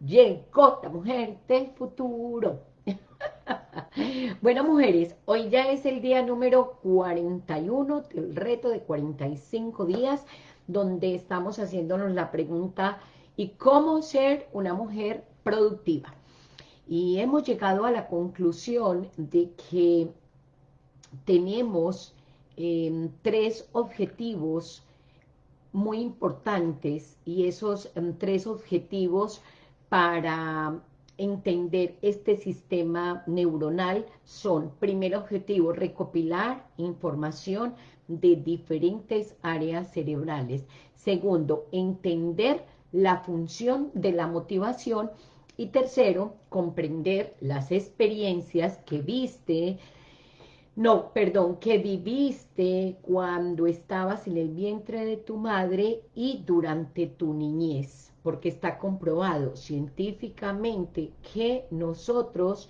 la mujer del futuro. bueno, mujeres, hoy ya es el día número 41 del reto de 45 días, donde estamos haciéndonos la pregunta, ¿y cómo ser una mujer productiva? Y hemos llegado a la conclusión de que tenemos em, tres objetivos muy importantes y esos em, tres objetivos para entender este sistema neuronal son, primer objetivo, recopilar información de diferentes áreas cerebrales. Segundo, entender la función de la motivación. Y tercero, comprender las experiencias que viste, no, perdón, que viviste cuando estabas en el vientre de tu madre y durante tu niñez porque está comprobado científicamente que nosotros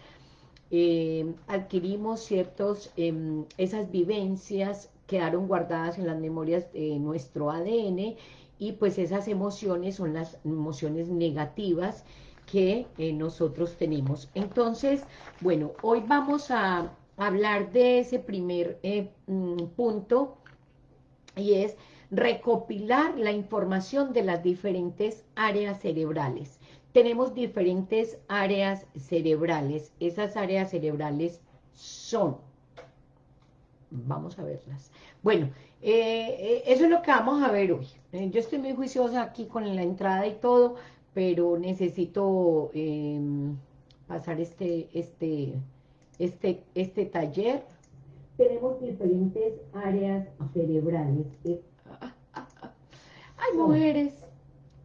eh, adquirimos ciertos, em, esas vivencias quedaron guardadas en las memorias de nuestro ADN y pues esas emociones son las emociones negativas que eh, nosotros tenemos. Entonces, bueno, hoy vamos a hablar de ese primer eh, mm, punto y es recopilar la información de las diferentes áreas cerebrales. Tenemos diferentes áreas cerebrales. Esas áreas cerebrales son, vamos a verlas. Bueno, eh, eh, eso es lo que vamos a ver hoy. Eh, yo estoy muy juiciosa aquí con la entrada y todo, pero necesito em, pasar este, este, este, este taller. Tenemos diferentes áreas cerebrales. Ay, mujeres,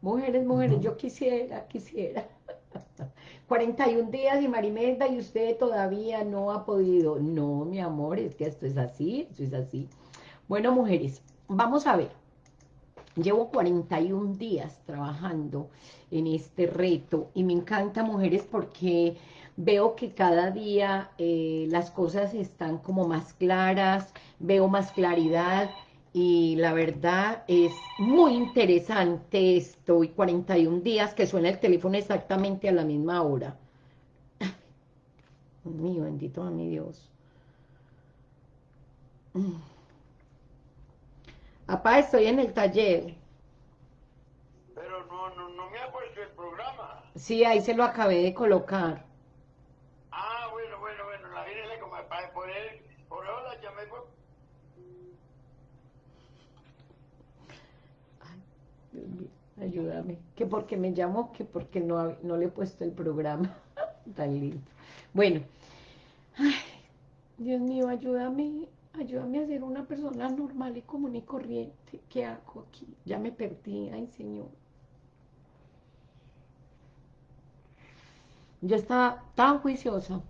mujeres, mujeres, yo quisiera, quisiera. 41 días y Marimelda y usted todavía no ha podido. No, mi amor, es que esto es así, esto es así. Bueno, mujeres, vamos a ver. Llevo 41 días trabajando en este reto y me encanta, mujeres, porque veo que cada día eh, las cosas están como más claras, veo más claridad, y la verdad es muy interesante esto, y 41 días que suena el teléfono exactamente a la misma hora. Dios mío, bendito a mi Dios. Papá, estoy en el taller. Pero no, no, no me ha puesto el programa. Sí, ahí se lo acabé de colocar. Ah, bueno, bueno, bueno, la viene como para poder, por ahora ya me ayúdame. Que porque me llamó, que porque no, no le he puesto el programa. Tan lindo. Bueno. Dios mío, ayúdame. Ayúdame a ser una persona normal y común y corriente. ¿Qué hago aquí? Ya me perdí. Ay, Señor. Yo estaba tan juiciosa.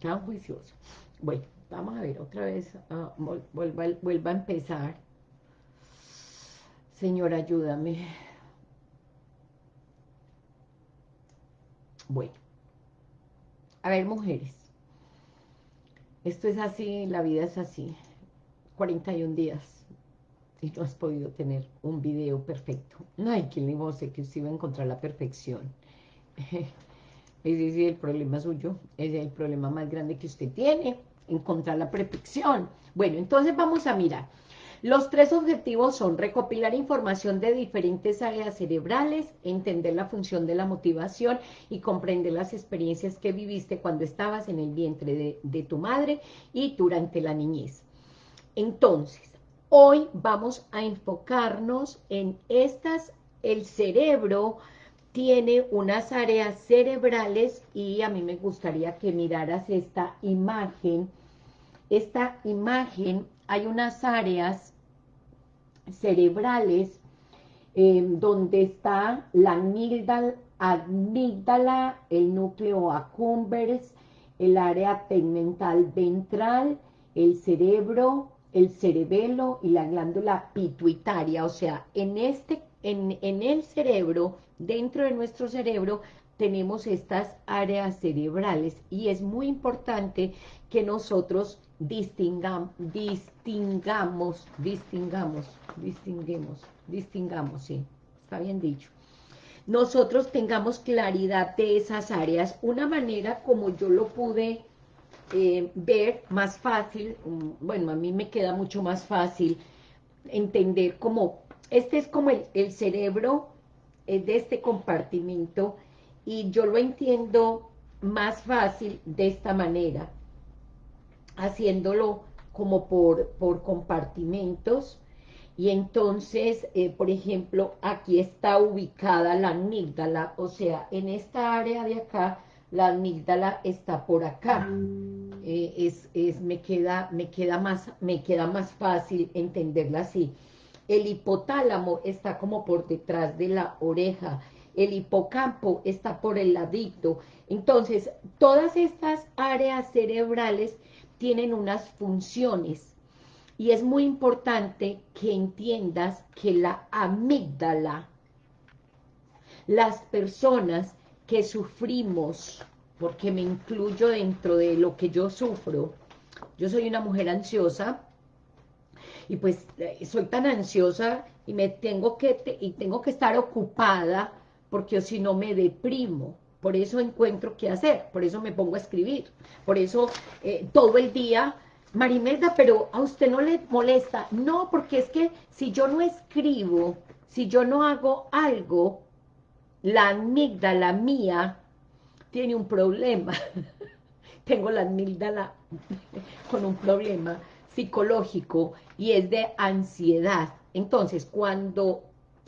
Tan juiciosa. Bueno, vamos a ver otra vez. Ah, vuelva a empezar. Señor, ayúdame. Bueno. A ver, mujeres. Esto es así, la vida es así. 41 días. Y no has podido tener un video perfecto. No hay quien le que usted iba a encontrar la perfección. Ese es el problema suyo. Ese es el problema más grande que usted tiene. Encontrar la perfección. Bueno, entonces vamos a mirar. Los tres objetivos son recopilar información de diferentes áreas cerebrales, entender la función de la motivación y comprender las experiencias que viviste cuando estabas en el vientre de, tu madre y durante la niñez. Entonces, hoy vamos a enfocarnos en estas, el cerebro tiene unas áreas cerebrales y a mí me gustaría que miraras esta imagen. Esta imagen, hay unas áreas cerebrales eh, donde está la amígdala, el núcleo accumbens, el área tegmental ventral, el cerebro, el cerebelo y la glándula pituitaria. O sea, en, este, en, en el cerebro, dentro de nuestro cerebro, tenemos estas áreas cerebrales y es muy importante que nosotros distingamos, distingamos, distingamos, distinguemos, distingamos, sí, está bien dicho. nosotros tengamos claridad de esas áreas. Una manera como yo lo pude eh, ver más fácil, mm, bueno, a mí me queda mucho más fácil entender como, este es como el, cerebro de este compartimento y yo lo entiendo más fácil de esta manera, haciéndolo como por, por compartimentos, y entonces, eh, por ejemplo, aquí está ubicada la amígdala, o sea, en esta área de acá, la amígdala está por acá. Eh, es, es, me, queda, me, queda más, me queda más fácil entenderla así. El hipotálamo está como por detrás de la oreja, el hipocampo está por el ladito. Entonces, todas estas áreas cerebrales tienen unas funciones y es muy importante que entiendas que la amígdala, las personas que sufrimos, porque me incluyo dentro de lo que yo sufro, yo soy una mujer ansiosa, y pues eh, soy tan ansiosa y me tengo que, y tengo que estar ocupada, porque si no me deprimo, por eso encuentro qué hacer, por eso me pongo a escribir, por eso eh, todo el día Marimelda, pero a usted no le molesta. No, porque es que si yo no escribo, si yo no hago algo, la amígdala mía tiene un problema. Tengo la amígdala con un problema psicológico y es de ansiedad. Entonces, cuando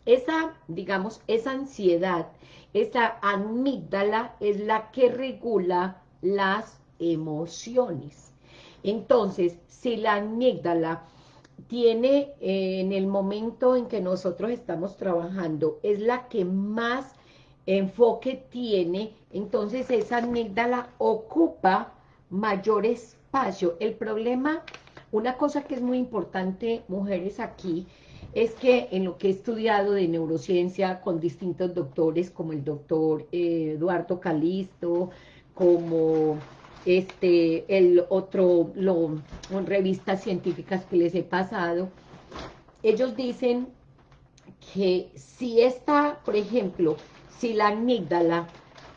esa, digamos, esa ansiedad, esa amígdala es la que regula las emociones. Entonces, si la amígdala tiene eh, en el momento en que nosotros estamos trabajando, es la que más enfoque tiene, entonces esa amígdala ocupa mayor espacio. El problema, una cosa que es muy importante, mujeres, aquí, es que en lo que he estudiado de neurociencia con distintos doctores, como el doctor eh, Eduardo Calisto, como este, el otro, lo, revistas científicas que les he pasado, ellos dicen que si esta, por ejemplo, si la amígdala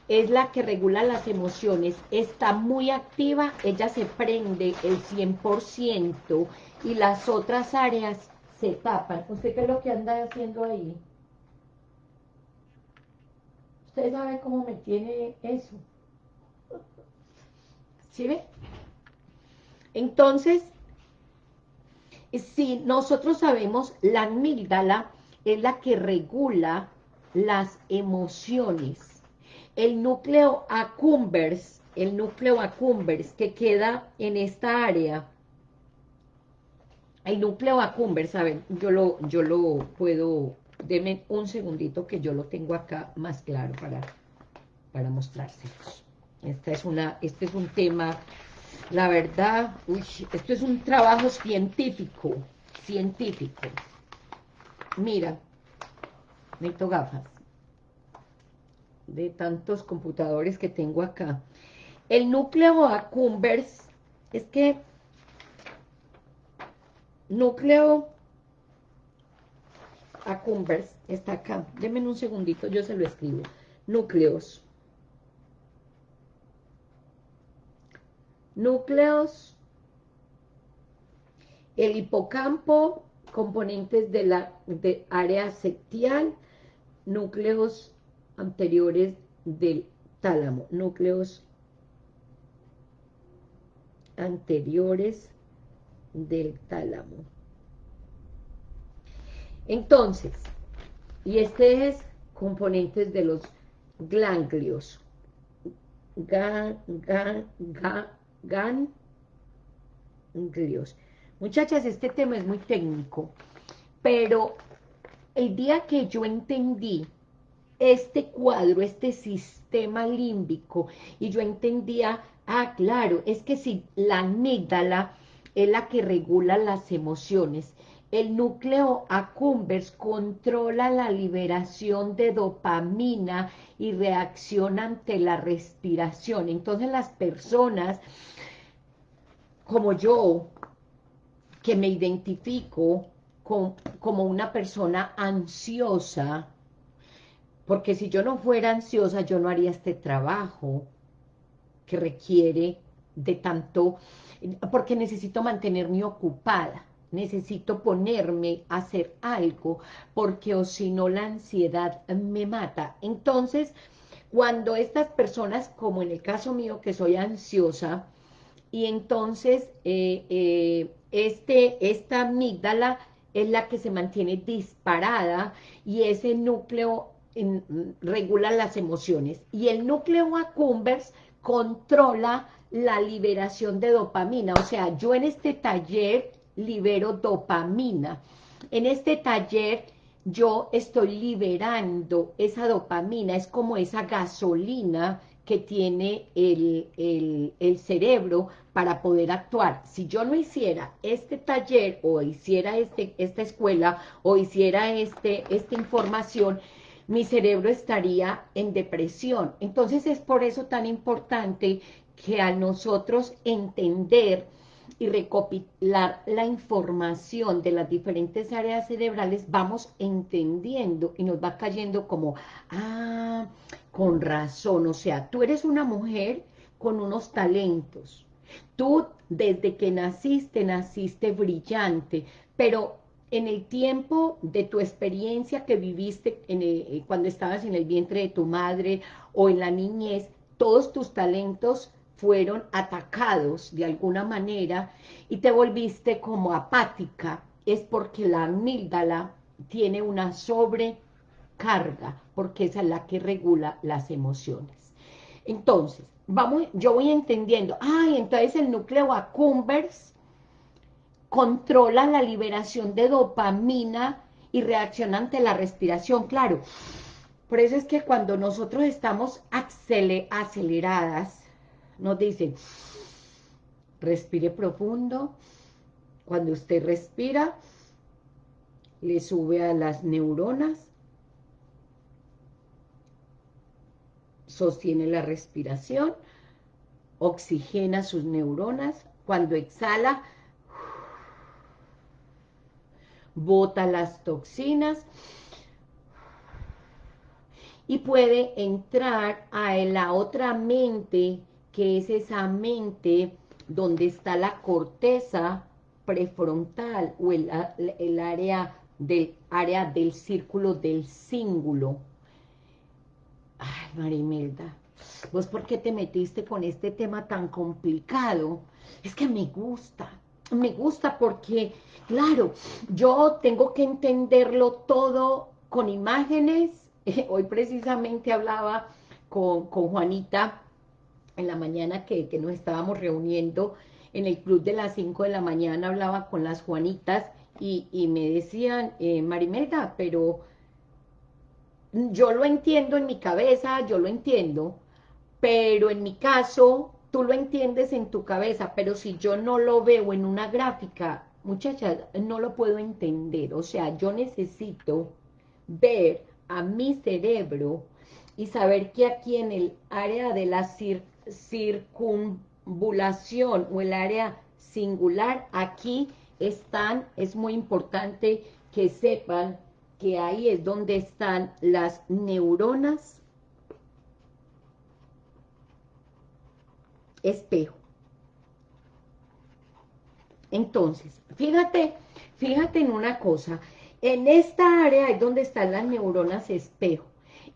es la que regula las emociones, está muy activa, ella se prende el 100% y las otras áreas se tapan. ¿Usted qué es lo que anda haciendo ahí? ¿Usted sabe cómo me tiene eso? ¿Sí ve? Entonces, si nosotros sabemos, la amígdala es la que regula las emociones. El núcleo accumbens, el núcleo accumbens que queda en esta área, el núcleo accumbens, saben, yo lo, yo lo puedo, denme un segundito que yo lo tengo acá más claro para, para mostrárselos. Esta es una, este es un tema, la verdad, uy, esto es un trabajo científico, científico. Mira, necesito gafas de tantos computadores que tengo acá. El núcleo accumbens, es que núcleo accumbens está acá. Denme un segundito, yo se lo escribo. Núcleos núcleos, el hipocampo, componentes de la área septial, núcleos anteriores del tálamo, núcleos anteriores del tálamo. Entonces, y este es componentes de los ganglios, ga, ga, ga, ganglios. Muchachas, este tema es muy técnico, pero el día que yo entendí este cuadro, este sistema límbico, y yo entendía, ah, claro, es que si la amígdala es la que regula las emociones, el núcleo accumbens controla la liberación de dopamina y reacciona ante la respiración. Entonces las personas como yo, que me identifico como una persona ansiosa, Porque si yo no fuera ansiosa, yo no haría este trabajo que requiere de tanto, porque necesito mantenerme ocupada, necesito ponerme a hacer algo, porque o si no la ansiedad me mata. Entonces, cuando estas personas, como en el caso mío, que soy ansiosa, y entonces eh, eh, este, esta amígdala es la que se mantiene disparada y ese núcleo regula las emociones. Y el núcleo accumbens controla la liberación de dopamina. O sea, yo en este taller libero dopamina. En este taller yo estoy liberando esa dopamina, es como esa gasolina que tiene el, el, cerebro para poder actuar. Si yo no hiciera este taller o hiciera este, esta escuela o hiciera este, esta información, mi cerebro estaría en depresión. Entonces es por eso tan importante que a nosotros entender y recopilar la información de las diferentes áreas cerebrales, vamos entendiendo y nos va cayendo como, ah, con razón, o sea, tú eres una mujer con unos talentos, tú desde que naciste, naciste brillante, pero en el tiempo de tu experiencia que viviste eh, cuando estabas en el vientre de tu madre o en la niñez, todos tus talentos fueron atacados de alguna manera y te volviste como apática, es porque la amígdala tiene una sobrecarga, porque esa es la que regula las emociones. Entonces, vamos, yo voy entendiendo, ay, entonces el núcleo accumbens controla la liberación de dopamina y reacciona ante la respiración, claro. Por eso es que cuando nosotros estamos aceleradas, nos dicen, respire profundo. Cuando usted respira, le sube a las neuronas, sostiene la respiración, oxigena sus neuronas. Cuando exhala, bota las toxinas y puede entrar a la otra mente que es esa mente donde está la corteza prefrontal o el, área, del, área del círculo del cíngulo. Ay, Marimelda, ¿vos por qué te metiste con este tema tan complicado? Es que me gusta, me gusta porque, claro, yo tengo que entenderlo todo con imágenes. Hoy precisamente hablaba con, con Juanita en la mañana que, nos estábamos reuniendo en el club de las 5 de la mañana, hablaba con las Juanitas y, me decían, eh, Marimelda, pero yo lo entiendo en mi cabeza, yo lo entiendo, pero en mi caso, tú lo entiendes en tu cabeza, pero si yo no lo veo en una gráfica, muchachas, no lo puedo entender, o sea, yo necesito ver a mi cerebro y saber que aquí en el área de la circunstancia, circunvulación o el área singular, aquí están, es muy importante que sepan que ahí es donde están las neuronas espejo. Entonces, fíjate, fíjate en una cosa, en esta área es donde están las neuronas espejo.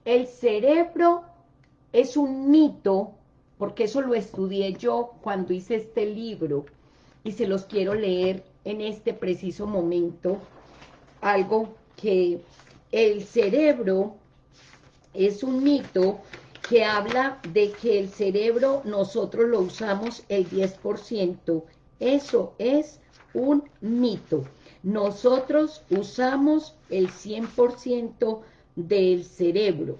El cerebro es un mito porque eso lo estudié yo cuando hice este libro y se los quiero leer en este preciso momento, algo que el cerebro es un mito que habla de que el cerebro nosotros lo usamos el 10%. Eso es un mito. Nosotros usamos el 100% del cerebro.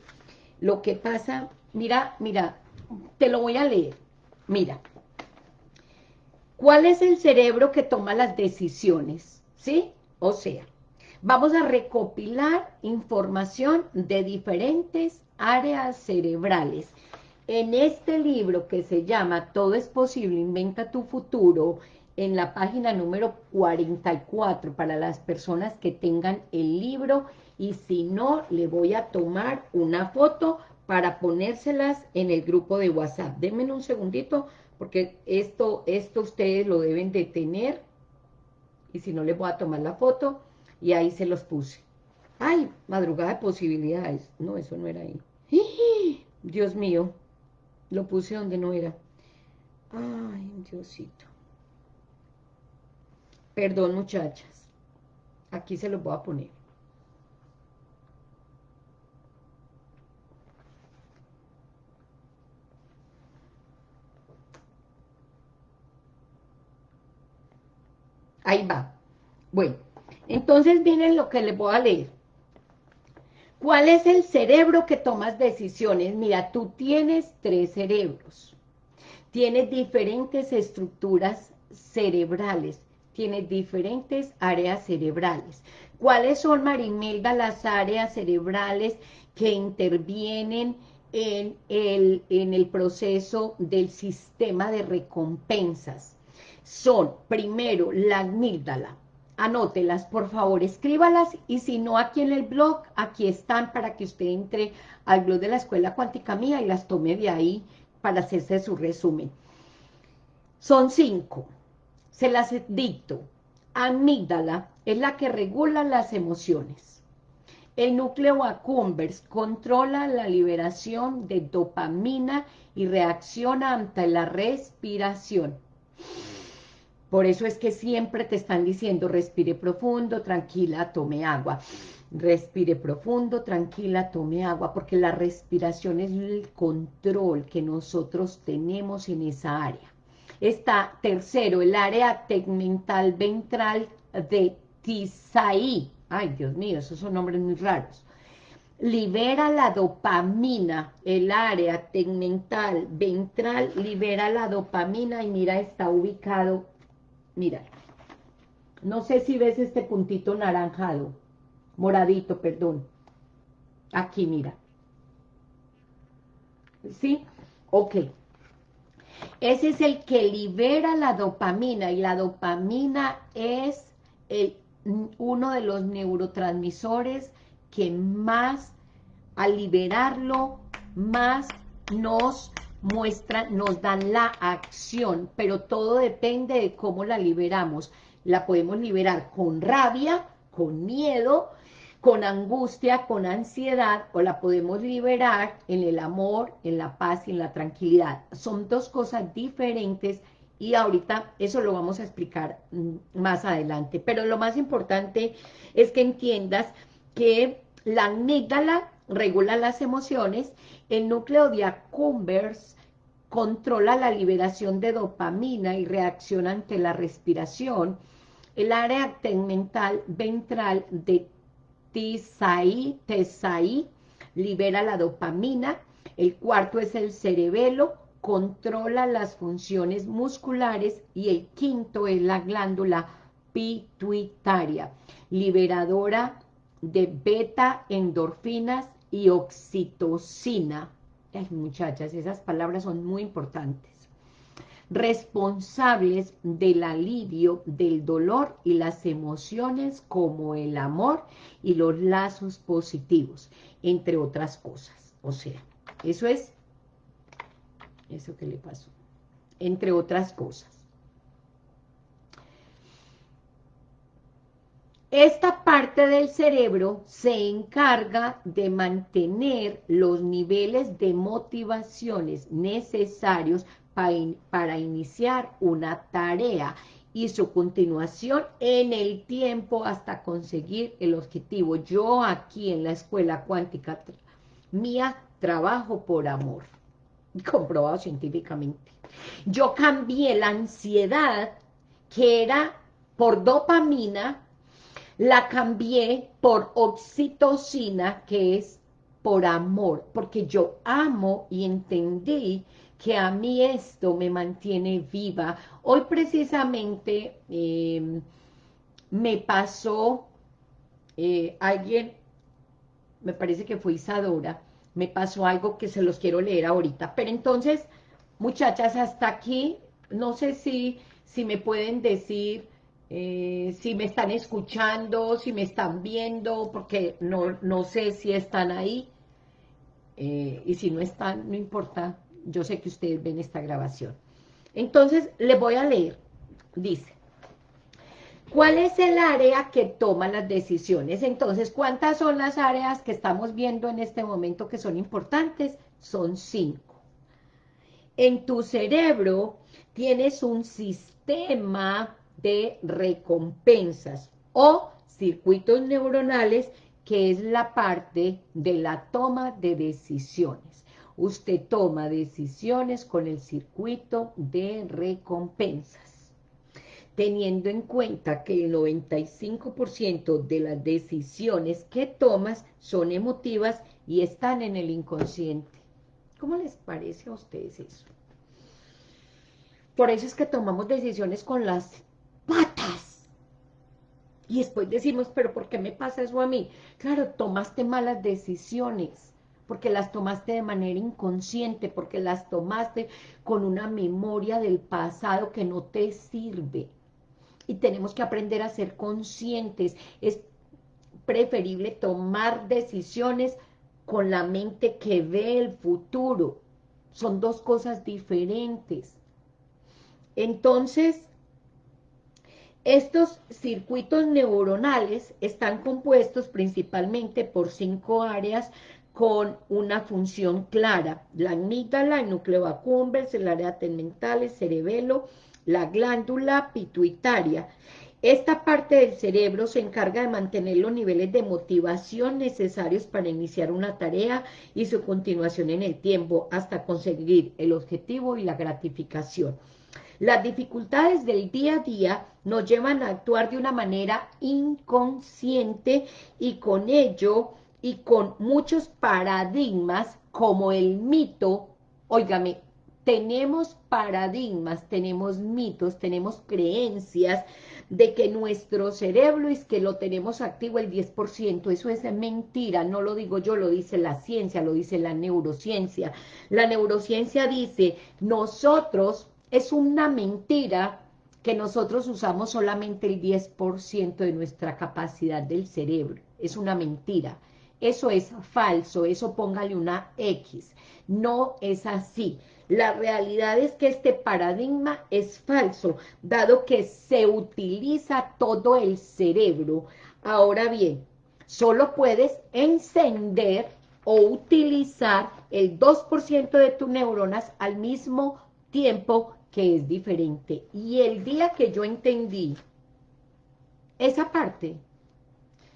Lo que pasa, mira, mira, te lo voy a leer. Mira, ¿cuál es el cerebro que toma las decisiones? ¿Sí? O sea, vamos a recopilar información de diferentes áreas cerebrales. En este libro que se llama Todo es posible, inventa tu futuro, en la página número 44, para las personas que tengan el libro y si no, le voy a tomar una foto para ponérselas en el grupo de WhatsApp. Denme un segundito, porque esto, esto ustedes lo deben de tener, y si no, les voy a tomar la foto, y ahí se los puse. ¡Ay! Madrugada de posibilidades. No, eso no era ahí. Dios mío, lo puse donde no era. Ay, Diosito. Perdón, muchachas. Aquí se los voy a poner. Ahí va. Bueno, entonces viene lo que les voy a leer. ¿Cuál es el cerebro que tomas decisiones? Mira, tú tienes tres cerebros. Tienes diferentes estructuras cerebrales. Tienes diferentes áreas cerebrales. ¿Cuáles son, Marimelda, las áreas cerebrales que intervienen en el, en el proceso del sistema de recompensas? Son, primero, la amígdala, anótelas, por favor, escríbalas, y si no aquí en el blog, aquí están para que usted entre al blog de la Escuela Cuántica Mía y las tome de ahí para hacerse su resumen. Son cinco, se las dicto. Amígdala es la que regula las emociones. El núcleo accumbens controla la liberación de dopamina y reacciona ante la respiración. Por eso es que siempre te están diciendo, respire profundo, tranquila, tome agua. Respire profundo, tranquila, tome agua, porque la respiración es el control que nosotros tenemos en esa área. Está, tercero, el área tegmental ventral de Tisaí. Ay, Dios mío, esos son nombres muy raros. Libera la dopamina, el área tegmental ventral libera la dopamina y mira, está ubicado Mira, no sé si ves este puntito naranjado, moradito, perdón. Aquí, mira. ¿Sí? Ok. Ese es el que libera la dopamina y la dopamina es el, uno de los neurotransmisores que más, al liberarlo, más nos muestran, nos dan la acción, pero todo depende de cómo la liberamos. La podemos liberar con rabia, con miedo, con angustia, con ansiedad, o la podemos liberar en el amor, en la paz y en la tranquilidad. Son dos cosas diferentes y ahorita eso lo vamos a explicar mm, más adelante. Pero lo más importante es que entiendas que la amígdala regula las emociones, el núcleo de Accumbens controla la liberación de dopamina y reacciona ante la respiración, el área tegmental ventral de Tisai, Tesai libera la dopamina, el cuarto es el cerebelo, controla las funciones musculares. Y el quinto es la glándula pituitaria, liberadora de beta endorfinas y oxitocina. Ay, muchachas, esas palabras son muy importantes. Responsables del alivio del dolor y las emociones como el amor y los lazos positivos, entre otras cosas. O sea, eso es, eso que le pasó, entre otras cosas. Esta parte del cerebro se encarga de mantener los niveles de motivaciones necesarios para, iniciar una tarea y su continuación en el tiempo hasta conseguir el objetivo. Yo aquí en la escuela cuántica mía trabajo por amor, comprobado científicamente. Yo cambié la ansiedad que era por dopamina la cambié por oxitocina, que es por amor, porque yo amo y entendí que a mí esto me mantiene viva. Hoy precisamente em, me pasó eh, alguien, me parece que fue Isadora, me pasó algo que se los quiero leer ahorita. Pero entonces, muchachas, hasta aquí, no sé si, si me pueden decir eh, si me están escuchando, si me están viendo, porque no, no sé si están ahí, eh, y si no están, no importa, yo sé que ustedes ven esta grabación. Entonces, les voy a leer, dice, ¿cuál es el área que toma las decisiones? Entonces, ¿cuántas son las áreas que estamos viendo en este momento que son importantes? Son cinco. En tu cerebro tienes un sistema de recompensas o circuitos neuronales que es la parte de la toma de decisiones. Usted toma decisiones con el circuito de recompensas, teniendo en cuenta que el 95% de las decisiones que tomas son emotivas y están en el inconsciente. ¿Cómo les parece a ustedes eso? Por eso es que tomamos decisiones con las. Y después decimos, pero ¿por qué me pasa eso a mí? Claro, tomaste malas decisiones, porque las tomaste de manera inconsciente, porque las tomaste con una memoria del pasado que no te sirve. Y tenemos que aprender a ser conscientes. Es preferible tomar decisiones con la mente que ve el futuro. Son dos cosas diferentes. Entonces, estos circuitos neuronales están compuestos principalmente por cinco áreas con una función clara. La amígdala, el núcleo accumbens, el área tegmental, el cerebelo, la glándula pituitaria. Esta parte del cerebro se encarga de mantener los niveles de motivación necesarios para iniciar una tarea y su continuación en el tiempo hasta conseguir el objetivo y la gratificación. Las dificultades del día a día nos llevan a actuar de una manera inconsciente y con ello y con muchos paradigmas como el mito, óigame, tenemos paradigmas, tenemos mitos, tenemos creencias de que nuestro cerebro es que lo tenemos activo el 10%, eso es mentira, no lo digo yo, lo dice la ciencia, lo dice la neurociencia. La neurociencia dice, nosotros es una mentira que nosotros usamos solamente el 10% de nuestra capacidad del cerebro. Es una mentira. Eso es falso, eso póngale una X. No es así. La realidad es que este paradigma es falso, dado que se utiliza todo el cerebro. Ahora bien, solo puedes encender o utilizar el 2% de tus neuronas al mismo tiempo que es diferente. Y el día que yo entendí esa parte,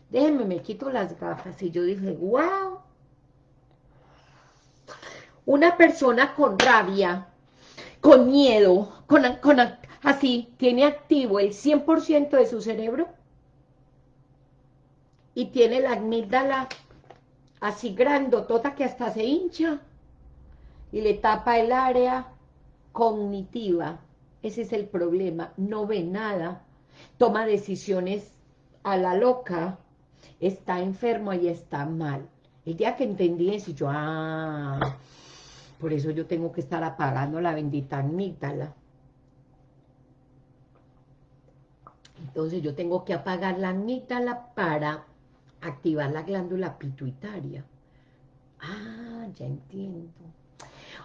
déjenme, me quito las gafas y yo dije, wow, una persona con rabia, con miedo, con, con así, tiene activo el 100% de su cerebro y tiene la amígdala así grandotota que hasta se hincha y le tapa el área cognitiva, ese es el problema, no ve nada, toma decisiones a la loca, está enfermo y está mal. El día que entendí eso, yo, ah, por eso yo tengo que estar apagando la bendita amígdala. Entonces yo tengo que apagar la amígdala para activar la glándula pituitaria. Ah, ya entiendo.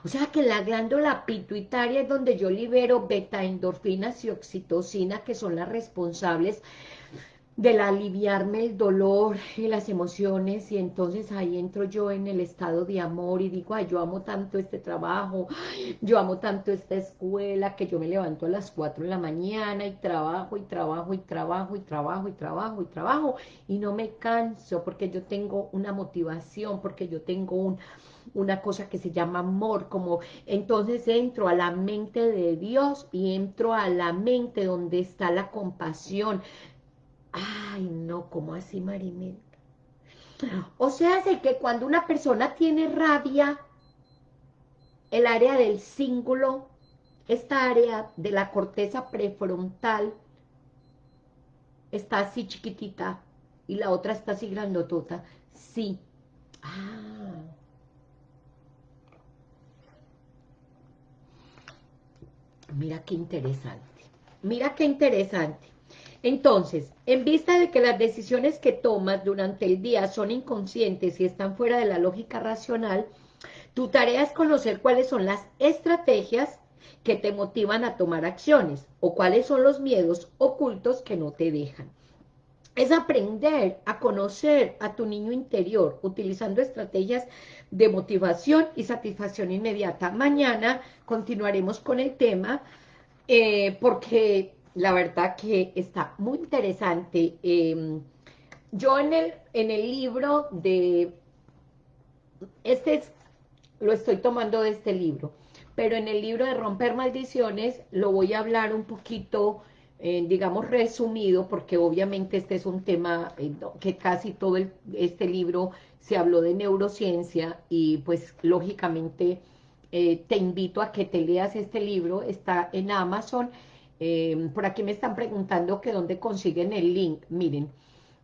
O sea que la glándula pituitaria es donde yo libero beta-endorfinas y oxitocina, que son las responsables del aliviarme el dolor y las emociones, y entonces ahí entro yo en el estado de amor y digo, ay, yo amo tanto este trabajo, yo amo tanto esta escuela, que yo me levanto a las 4 de la mañana y trabajo, y trabajo, y trabajo, y trabajo, y trabajo, y trabajo, y no me canso, porque yo tengo una motivación, porque yo tengo un una cosa que se llama amor, como entonces entro a la mente de Dios y entro a la mente donde está la compasión. Ay, no, ¿cómo así, Marimel? O sea, hace que cuando una persona tiene rabia, el área del cíngulo, esta área de la corteza prefrontal, está así chiquitita y la otra está así grandotota. Sí. Ah, Mira qué interesante. Mira qué interesante. Entonces, en vista de que las decisiones que tomas durante el día son inconscientes y están fuera de la lógica racional, tu tarea es conocer cuáles son las estrategias que te motivan a tomar acciones o cuáles son los miedos ocultos que no te dejan. Es aprender a conocer a tu niño interior utilizando estrategias de motivación y satisfacción inmediata. Mañana continuaremos con el tema eh, porque la verdad que está muy interesante. Em, yo en el, en el libro de, este es, lo estoy tomando de este libro, pero en el libro de Romper Maldiciones lo voy a hablar un poquito, eh, digamos, resumido, porque obviamente este es un tema eh, que casi todo este libro se habló de neurociencia y pues lógicamente eh, te invito a que te leas este libro, está en Amazon, por aquí me están preguntando que dónde consiguen el link, miren,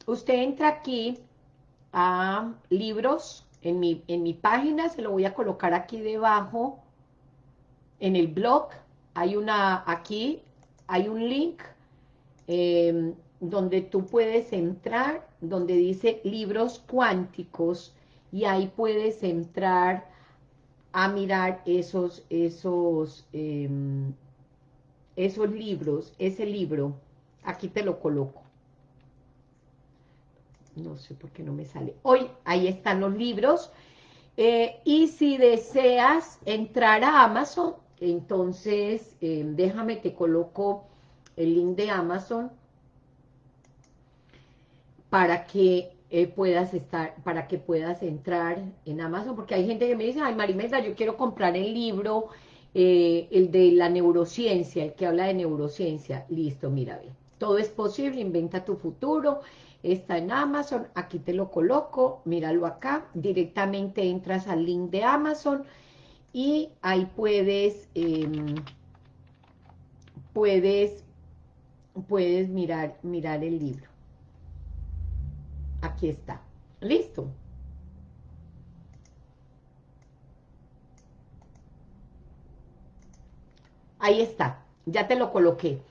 usted entra aquí a libros, en mi, en mi página, se lo voy a colocar aquí debajo, en el blog, hay una, aquí, hay un link em, donde tú puedes entrar, donde dice libros cuánticos, y ahí puedes entrar a mirar esos, esos, em, esos libros, ese libro, aquí te lo coloco. No sé por qué no me sale. Hoy, ahí están los libros. Eh, y si deseas entrar a Amazon, entonces, eh, déjame que coloco el link de Amazon para que eh, puedas estar, para que puedas entrar en Amazon, porque hay gente que me dice, ay Marimelda, yo quiero comprar el libro, eh, el de la neurociencia, el que habla de neurociencia, listo, mira, ve, todo es posible, inventa tu futuro, está en Amazon, aquí te lo coloco, míralo acá, directamente entras al link de Amazon, y ahí puedes, em, puedes, puedes mirar, mirar el libro. Aquí está. Listo. Ahí está. Ya te lo coloqué.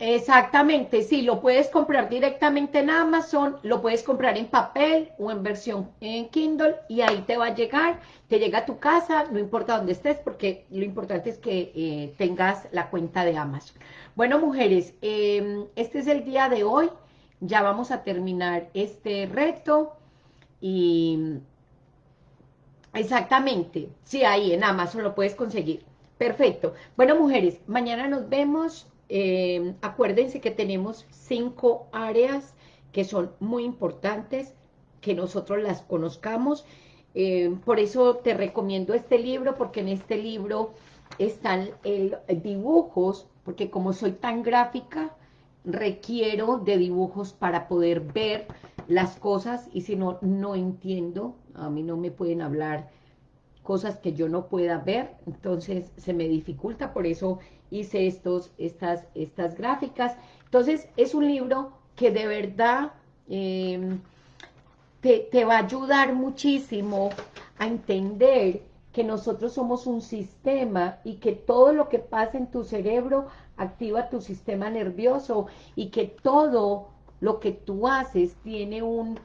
Exactamente, sí, lo puedes comprar directamente en Amazon, lo puedes comprar en papel o en versión en Kindle y ahí te va a llegar, te llega a tu casa, no importa dónde estés, porque lo importante es que eh, tengas la cuenta de Amazon. Bueno, mujeres, em, este es el día de hoy, ya vamos a terminar este reto y exactamente, sí, ahí en Amazon lo puedes conseguir. Perfecto. Bueno, mujeres, mañana nos vemos eh, acuérdense que tenemos cinco áreas que son muy importantes, que nosotros las conozcamos. Eh, por eso te recomiendo este libro, porque en este libro están el, dibujos, porque como soy tan gráfica, requiero de dibujos para poder ver las cosas, y si no, no entiendo, a mí no me pueden hablar cosas que yo no pueda ver, entonces se me dificulta, por eso hice estos, estas, estas gráficas. Entonces, es un libro que de verdad em, te, te va a ayudar muchísimo a entender que nosotros somos un sistema y que todo lo que pasa en tu cerebro activa tu sistema nervioso y que todo lo que tú haces tiene un,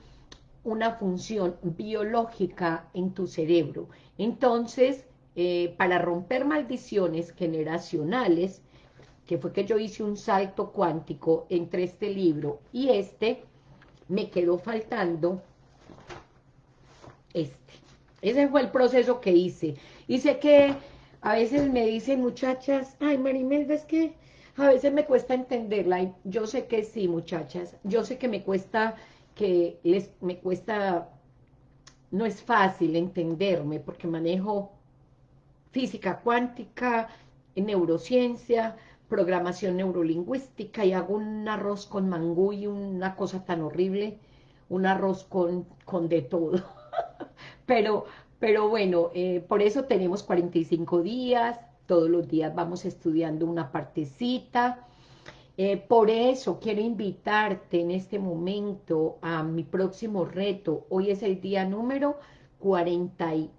una función biológica en tu cerebro. Entonces, eh, para romper maldiciones generacionales, que fue que yo hice un salto cuántico entre este libro y este, me quedó faltando este. Ese fue el proceso que hice. Hice que a veces me dicen muchachas, ay Marimelda, es que a veces me cuesta entenderla. yo sé que sí, muchachas. Yo sé que me cuesta, que les, me cuesta, no es fácil entenderme porque manejo física cuántica, neurociencia, programación neurolingüística y hago un arroz con mangú y una cosa tan horrible, un arroz con, con de todo. pero, pero bueno, eh, por eso tenemos 45 días, todos los días vamos estudiando una partecita. Eh, por eso quiero invitarte en este momento a mi próximo reto. Hoy es el día número 41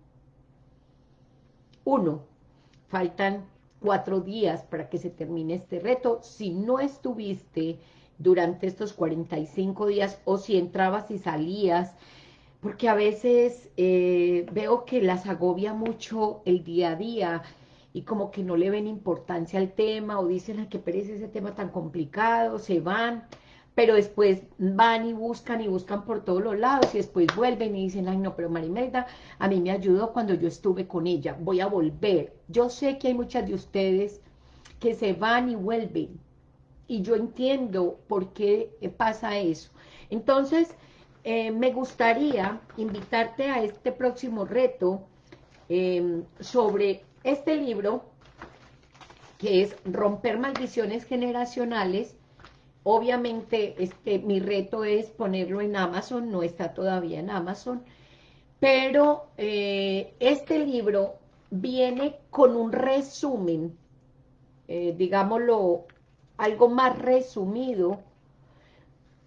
uno, faltan cuatro días para que se termine este reto. Si no estuviste durante estos 45 días, o si entrabas y salías, porque a veces eh, veo que las agobia mucho el día a día, y como que no le ven importancia al tema, o dicen, ay, qué pereza ese tema tan complicado, se van, pero después van y buscan y buscan por todos los lados, y después vuelven y dicen, ay no, pero Marimelda, a mí me ayudó cuando yo estuve con ella, voy a volver. Yo sé que hay muchas de ustedes que se van y vuelven, y yo entiendo por qué pasa eso. Entonces, eh, me gustaría invitarte a este próximo reto eh, sobre este libro, que es Romper Maldiciones Generacionales, obviamente este, mi reto es ponerlo en Amazon, no está todavía en Amazon, pero eh, este libro viene con un resumen, eh, digámoslo, algo más resumido,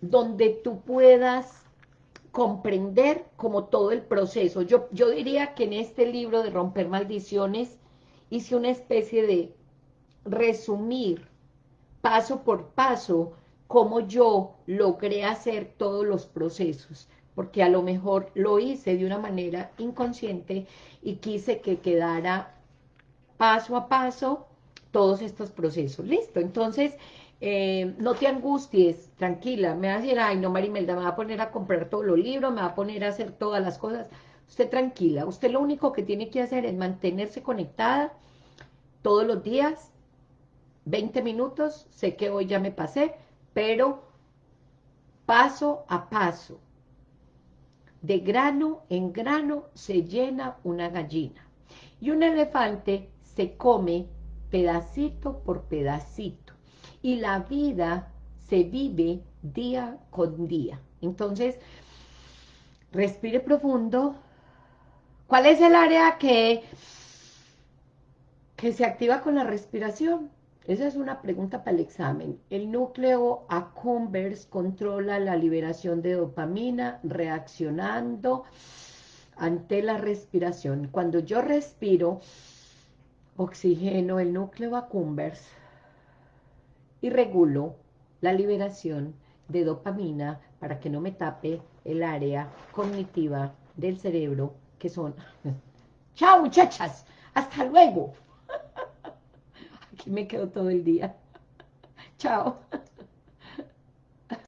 donde tú puedas comprender como todo el proceso. Yo, yo diría que en este libro de Romper Maldiciones hice una especie de resumir paso por paso cómo yo logré hacer todos los procesos, porque a lo mejor lo hice de una manera inconsciente y quise que quedara paso a paso todos estos procesos. Listo, entonces eh, no te angusties, tranquila, me va a decir, ay no Marimelda, me va a poner a comprar todos los libros, me va a poner a hacer todas las cosas, usted tranquila, usted lo único que tiene que hacer es mantenerse conectada, todos los días, 20 minutos, sé que hoy ya me pasé, pero paso a paso, de grano en grano se llena una gallina. Y un elefante se come pedacito por pedacito. Y la vida se vive día con día. Entonces, respire profundo. ¿Cuál es el área que que se activa con la respiración? Esa es una pregunta para el examen. El núcleo accumbens controla la liberación de dopamina reaccionando ante la respiración. Cuando yo respiro, oxigeno el núcleo accumbens y regulo la liberación de dopamina para que no me tape el área cognitiva del cerebro que son... ¡Chao muchachas! ¡Hasta luego! Aquí me quedo todo el día. Chao.